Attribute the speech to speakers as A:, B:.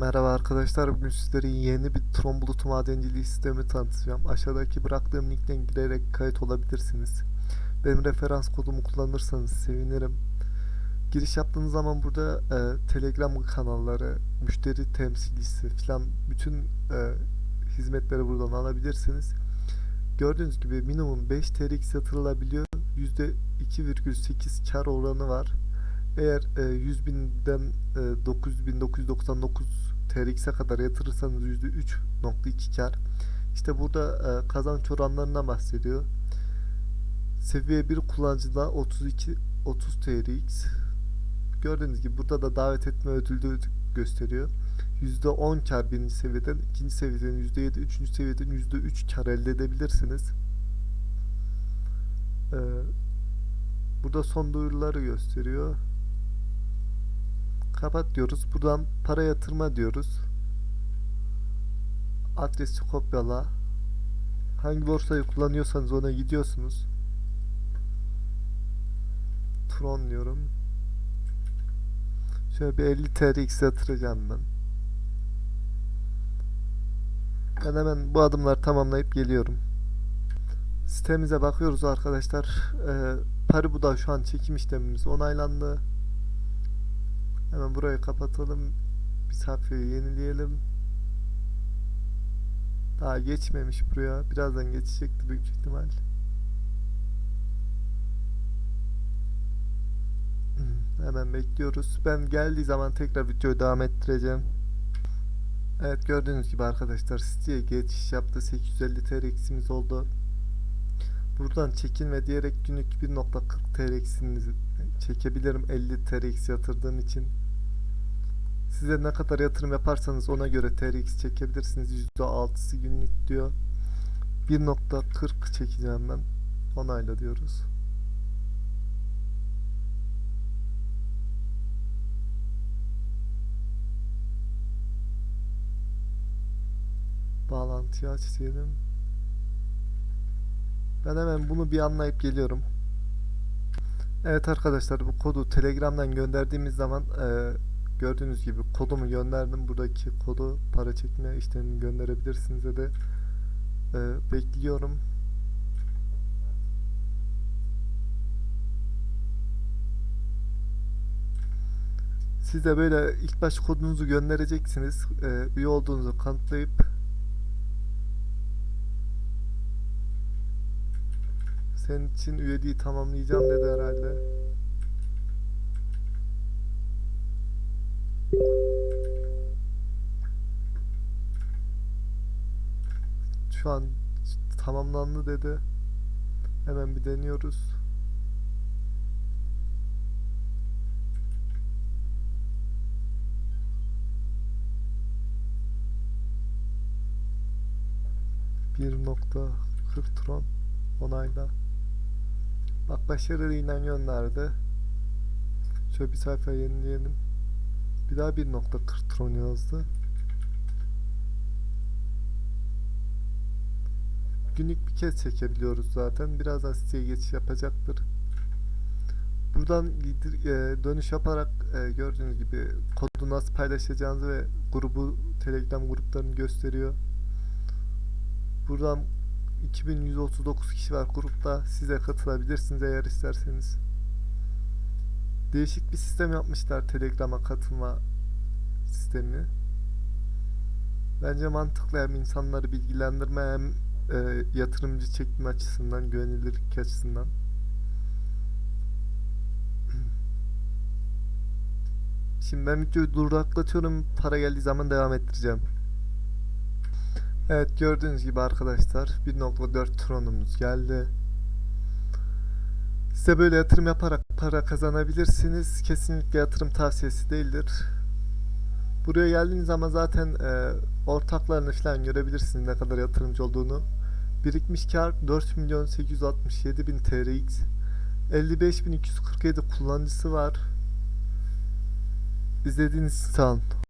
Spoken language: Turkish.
A: Merhaba arkadaşlar. Bugün sizlere yeni bir Tron bulutu madenciliği sistemi tanıtacağım. Aşağıdaki bıraktığım linkten girerek kayıt olabilirsiniz. Benim referans kodumu kullanırsanız sevinirim. Giriş yaptığınız zaman burada e, Telegram kanalları, müşteri temsilcisi falan bütün e, hizmetleri buradan alabilirsiniz. Gördüğünüz gibi minimum 5 TRX yatırılabiliyor. %2,8 kar oranı var. Eğer e, 100 binden e, 9999 TRX'e kadar yatırırsanız %3.2 kar. İşte burada e, kazanç oranlarından bahsediyor. Seviye 1 kullanıcıda 32 30 TRX. Gördüğünüz gibi burada da davet etme ödülü gösteriyor. %10 kar birinci seviyeden, ikinci seviyeden %7, üçüncü seviyeden %3 kar elde edebilirsiniz. Ee, burada son duyuruları gösteriyor. Kapat diyoruz. Buradan para yatırma diyoruz. Adresi kopyala. Hangi borsayı kullanıyorsanız ona gidiyorsunuz. Tron diyorum. Şöyle bir 50 TRX yatıracağım ben. Ben hemen bu adımları tamamlayıp geliyorum. Sitemize bakıyoruz arkadaşlar. Ee, Paribu'da şu an çekim işlemimiz onaylandı. Hemen burayı kapatalım. Bir sayfayı yenileyelim. Daha geçmemiş buraya. Birazdan geçecekti büyük ihtimal. Hmm, Hemen bekliyoruz. Ben geldiği zaman tekrar videoyu devam ettireceğim. Evet gördüğünüz gibi arkadaşlar siteye geçiş yaptı. 850 TRX'imiz oldu. Buradan çekin ve diyerek günlük 1.40 TRX'inizi çekebilirim 50 TRX yatırdığım için. Size ne kadar yatırım yaparsanız ona göre TRX çekebilirsiniz. %6'sı günlük diyor. 1.40 çekeceğim ben. Onayla diyoruz. Bağlantıyı aç diyelim. Ben hemen bunu bir anlayıp geliyorum. Evet arkadaşlar bu kodu Telegram'dan gönderdiğimiz zaman e, gördüğünüz gibi kodumu gönderdim. Buradaki kodu para çekme işlemini gönderebilirsiniz de, e, bekliyorum. Siz de böyle ilk baş kodunuzu göndereceksiniz. E, üye olduğunuzu kanıtlayıp senin için üyeliği tamamlayacağım dedi herhalde. Şu an tamamlandı dedi. Hemen bir deniyoruz. Bir nokta tron onayla. Bak başarıyla gönderdi. Şöyle bir sayfa yenileyelim. Bir daha 1.40 tron yazdı. Günlük bir kez çekebiliyoruz zaten. Birazdan siteye geçiş yapacaktır. Buradan e, dönüş yaparak e, gördüğünüz gibi kodu nasıl paylaşacağınızı ve grubu Telegram gruplarını gösteriyor. Buradan 2139 kişi var grupta. Size katılabilirsiniz eğer isterseniz. Değişik bir sistem yapmışlar Telegram'a katılma sistemi. Bence mantıklı hem insanları bilgilendirme hem e, yatırımcı çekme açısından, güvenilirlik açısından. Şimdi ben videoyu duraklatıyorum. Para geldiği zaman devam ettireceğim. Evet gördüğünüz gibi arkadaşlar 1.4 tronumuz geldi. Size böyle yatırım yaparak para kazanabilirsiniz. Kesinlikle yatırım tavsiyesi değildir. Buraya geldiğiniz zaman zaten e, ortaklarını falan görebilirsiniz ne kadar yatırımcı olduğunu. Birikmiş kar 4 milyon 867 bin TRX. 55.247 kullanıcısı var. İzlediğiniz için sağ olun.